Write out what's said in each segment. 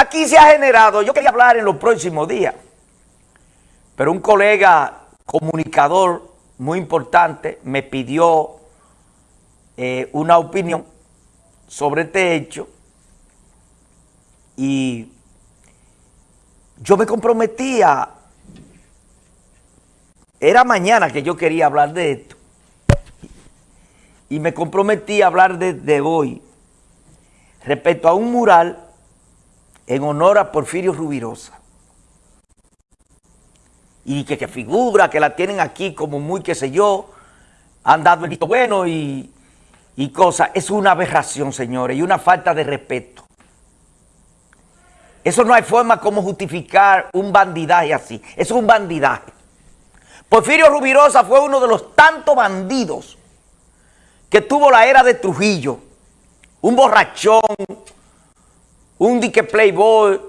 Aquí se ha generado, yo quería hablar en los próximos días, pero un colega comunicador muy importante me pidió eh, una opinión sobre este hecho y yo me comprometía, era mañana que yo quería hablar de esto, y me comprometí a hablar desde hoy respecto a un mural en honor a Porfirio Rubirosa. Y que, que figura, que la tienen aquí como muy, qué sé yo, han dado el visto bueno y, y cosas. Es una aberración, señores, y una falta de respeto. Eso no hay forma como justificar un bandidaje así. Eso es un bandidaje. Porfirio Rubirosa fue uno de los tantos bandidos que tuvo la era de Trujillo. Un borrachón, un dique playboy,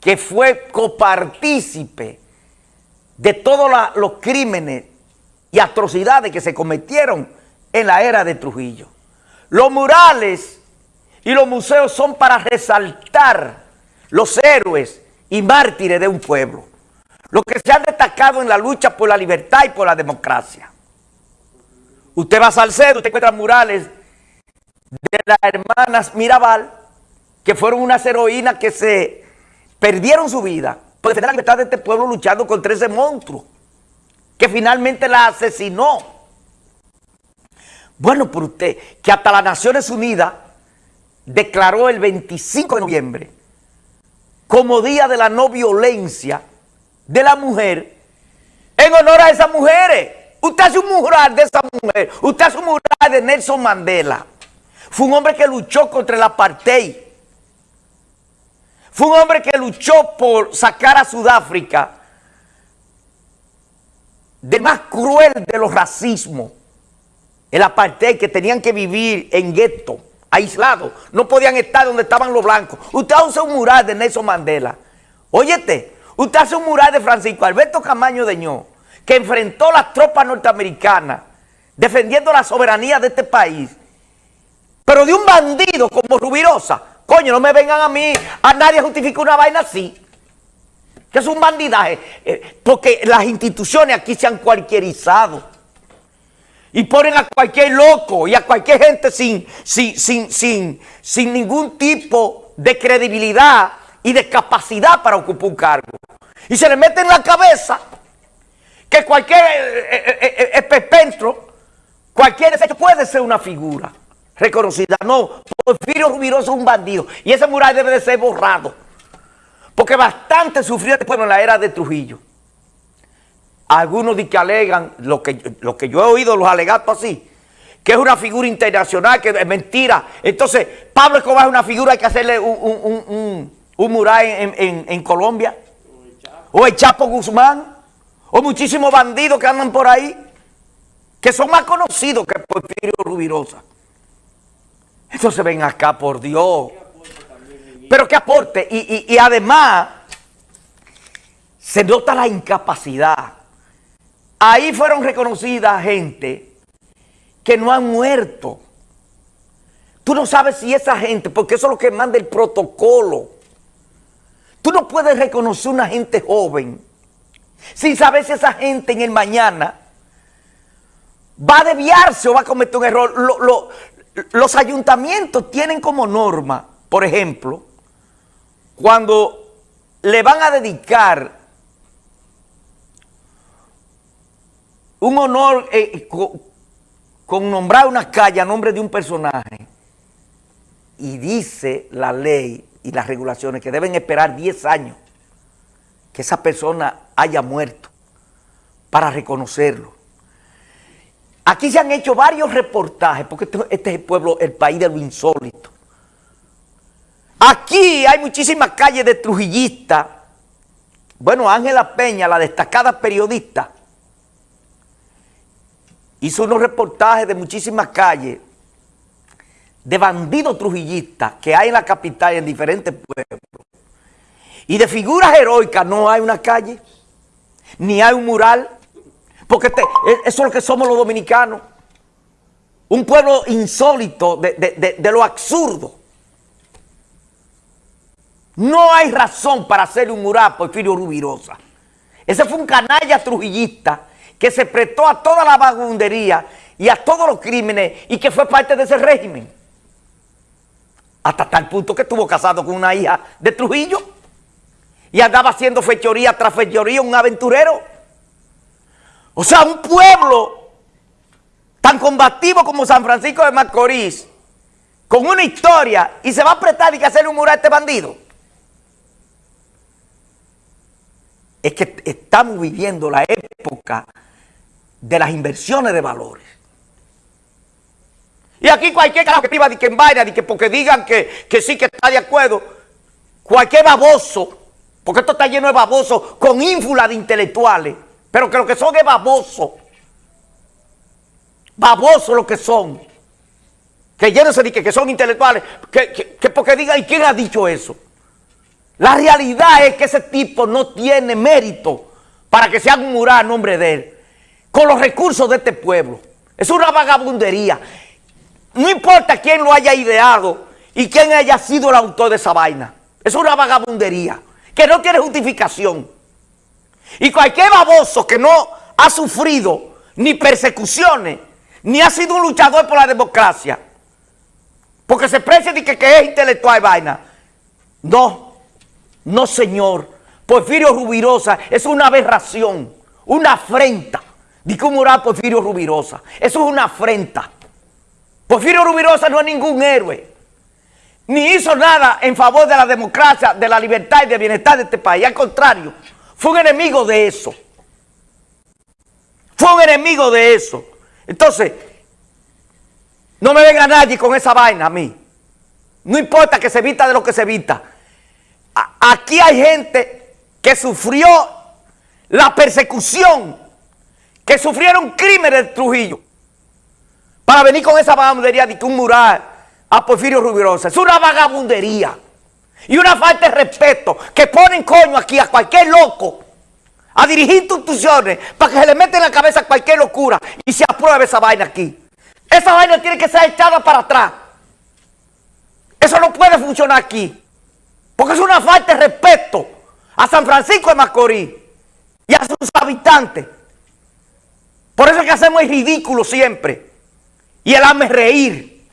que fue copartícipe de todos los crímenes y atrocidades que se cometieron en la era de Trujillo. Los murales y los museos son para resaltar los héroes y mártires de un pueblo, los que se han destacado en la lucha por la libertad y por la democracia. Usted va a Salcedo, usted encuentra murales de las hermanas Mirabal, que fueron unas heroínas que se perdieron su vida por defender la libertad de este pueblo luchando contra ese monstruo, que finalmente la asesinó. Bueno, por usted, que hasta las Naciones Unidas declaró el 25 de noviembre como Día de la No Violencia de la Mujer en honor a esas mujeres. Usted hace un mural de esa mujer, usted hace un mural de Nelson Mandela. Fue un hombre que luchó contra el apartheid. Fue un hombre que luchó por sacar a Sudáfrica del más cruel de los racismos. El apartheid que tenían que vivir en gueto aislados, no podían estar donde estaban los blancos. Usted hace un mural de Nelson Mandela. Óyete, usted hace un mural de Francisco Alberto Camaño de Ño, que enfrentó las tropas norteamericanas defendiendo la soberanía de este país. Pero de un bandido como Rubirosa, coño, no me vengan a mí, a nadie justifica una vaina así. Que es un bandidaje, eh, porque las instituciones aquí se han cualquierizado y ponen a cualquier loco y a cualquier gente sin, sin, sin, sin, sin ningún tipo de credibilidad y de capacidad para ocupar un cargo. Y se le mete en la cabeza que cualquier eh, eh, eh, cualquier desecho puede ser una figura reconocida. No, Porfirio Rubiroso es un bandido y ese mural debe de ser borrado. Porque bastante sufrió este pueblo en la era de Trujillo. Algunos de que alegan, lo que, lo que yo he oído, los alegatos así, que es una figura internacional, que es mentira. Entonces, Pablo Escobar es una figura, hay que hacerle un, mural en, Colombia. O el Chapo Guzmán. O muchísimos bandidos que andan por ahí, que son más conocidos que Porfirio Rubirosa. Entonces ven acá, por Dios. Pero que aporte. y además, se nota la incapacidad Ahí fueron reconocidas gente que no han muerto. Tú no sabes si esa gente, porque eso es lo que manda el protocolo. Tú no puedes reconocer una gente joven sin saber si esa gente en el mañana va a desviarse o va a cometer un error. Los ayuntamientos tienen como norma, por ejemplo, cuando le van a dedicar un honor eh, con, nombrar una calle a nombre de un personaje y dice la ley y las regulaciones que deben esperar 10 años que esa persona haya muerto para reconocerlo. Aquí se han hecho varios reportajes, porque este, es el pueblo, el país de lo insólito. Aquí hay muchísimas calles de trujillistas. Bueno, Ángela Peña, la destacada periodista, hizo unos reportajes de muchísimas calles de bandidos trujillistas que hay en la capital y en diferentes pueblos. Y de figuras heroicas no hay una calle, ni hay un mural, porque e, eso es lo que somos los dominicanos. Un pueblo insólito de, lo absurdo. No hay razón para hacerle un mural a Porfirio Rubirosa. Ese fue un canalla trujillista que se prestó a toda la vagabundería y a todos los crímenes y que fue parte de ese régimen. Hasta tal punto que estuvo casado con una hija de Trujillo y andaba haciendo fechoría tras fechoría, un aventurero. O sea, un pueblo tan combativo como San Francisco de Macorís, con una historia, y se va a prestar y que hacerle un mural a este bandido. Es que estamos viviendo la época de las inversiones de valores. Y aquí cualquier carajo que escriba de que en vaina, de que porque digan que, que sí que está de acuerdo, cualquier baboso, porque esto está lleno de babosos con ínfula de intelectuales, pero que lo que son es babosos. Babosos lo que son. Que llénense de que, que son intelectuales, que, que, que porque digan, ¿y quién ha dicho eso? La realidad es que ese tipo no tiene mérito para que se haga un mural a nombre de él, con los recursos de este pueblo. Es una vagabundería. No importa quién lo haya ideado y quién haya sido el autor de esa vaina. Es una vagabundería que no tiene justificación. Y cualquier baboso que no ha sufrido ni persecuciones, ni ha sido un luchador por la democracia, porque se precia de que, que es intelectual y vaina. No, no señor. Porfirio Rubirosa es una aberración, una afrenta. ¿De cómo era Porfirio Rubirosa? Eso es una afrenta. Porfirio Rubirosa no es ningún héroe. Ni hizo nada en favor de la democracia, de la libertad y del bienestar de este país. Al contrario, fue un enemigo de eso. Fue un enemigo de eso. Entonces, no me venga nadie con esa vaina a mí. No importa que se evita de lo que se evita. Aquí hay gente que sufrió la persecución, que sufrieron crímenes de Trujillo para venir con esa vagabundería de que un mural a Porfirio Rubirosa. Es una vagabundería y una falta de respeto que ponen coño aquí a cualquier loco a dirigir instituciones para que se le meta en la cabeza cualquier locura y se apruebe esa vaina aquí. Esa vaina tiene que ser echada para atrás. Eso no puede funcionar aquí. Porque es una falta de respeto a San Francisco de Macorís y a sus habitantes. Por eso es que hacemos el ridículo siempre. Y el hazme reír.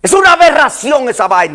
Es una aberración esa vaina.